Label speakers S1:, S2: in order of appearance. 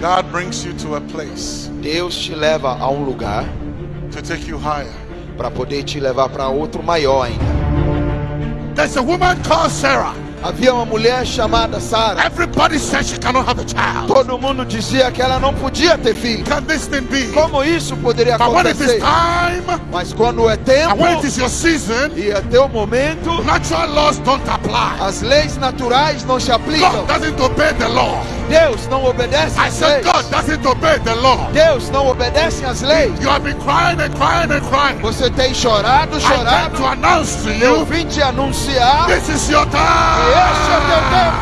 S1: God brings you to a place
S2: Deus te leva a um lugar
S1: to take you higher.
S2: para poder te levar para outro maior ainda.
S1: There's a woman called Sarah.
S2: Havia uma mulher chamada Sara.
S1: Everybody said she cannot have a child.
S2: Todo mundo dizia que ela não podia ter filho.
S1: Can this thing be?
S2: Como isso poderia
S1: But when it is
S2: acontecer?
S1: time
S2: Mas quando é
S1: and
S2: tempo
S1: when it is your season,
S2: e é teu momento,
S1: natural laws don't apply.
S2: as leis naturais não se aplicam.
S1: God doesn't obey the law.
S2: Deus não obedece
S1: I
S2: às
S1: said
S2: leis.
S1: God doesn't obey the law.
S2: Deus não obedece às leis.
S1: You have been crying and crying and crying.
S2: Você tem chorado,
S1: I came
S2: chorado.
S1: to announce to
S2: Eu
S1: you,
S2: vim te anunciar.
S1: this is your
S2: Este é o teu
S1: time.